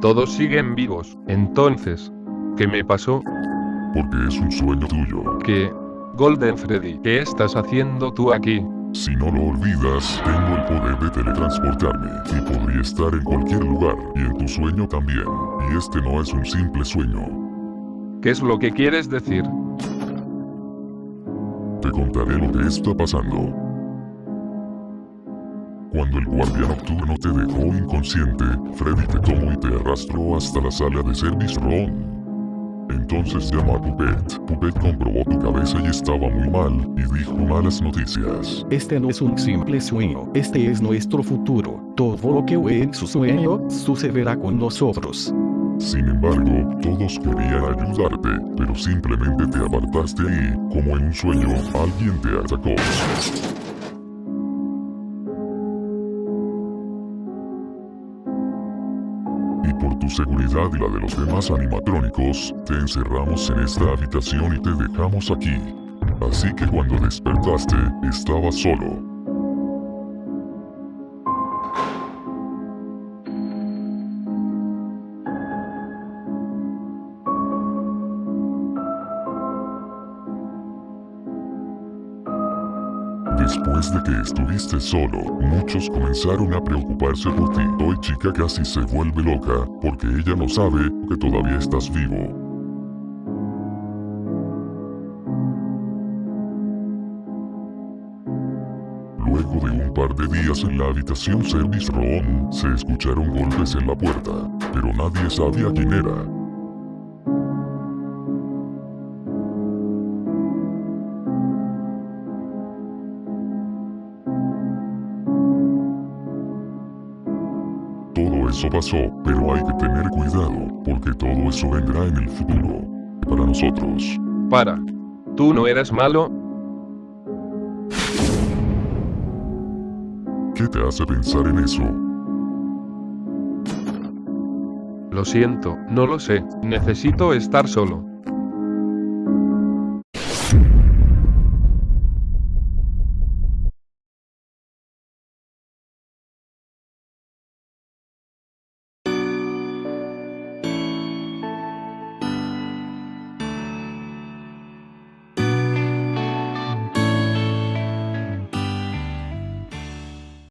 Todos siguen vivos. Entonces, ¿qué me pasó? Porque es un sueño tuyo. ¿Qué? Golden Freddy, ¿qué estás haciendo tú aquí? Si no lo olvidas, tengo el poder de teletransportarme, y podría estar en cualquier lugar, y en tu sueño también. Y este no es un simple sueño. ¿Qué es lo que quieres decir? Te contaré lo que está pasando. Cuando el guardia nocturno te dejó inconsciente, Freddy te tomó y te arrastró hasta la sala de service room. Entonces llamó a Puppet. Puppet comprobó tu cabeza y estaba muy mal, y dijo malas noticias. Este no es un simple sueño, este es nuestro futuro. Todo lo que ve en su sueño, sucederá con nosotros. Sin embargo, todos querían ayudarte, pero simplemente te apartaste y, como en un sueño, alguien te atacó. Y por tu seguridad y la de los demás animatrónicos, te encerramos en esta habitación y te dejamos aquí. Así que cuando despertaste, estabas solo. Después de que estuviste solo, muchos comenzaron a preocuparse por ti. Hoy chica casi se vuelve loca, porque ella no sabe que todavía estás vivo. Luego de un par de días en la habitación Service Room, se escucharon golpes en la puerta, pero nadie sabía quién era. Eso pasó, pero hay que tener cuidado, porque todo eso vendrá en el futuro. Para nosotros. Para. ¿Tú no eras malo? ¿Qué te hace pensar en eso? Lo siento, no lo sé. Necesito estar solo.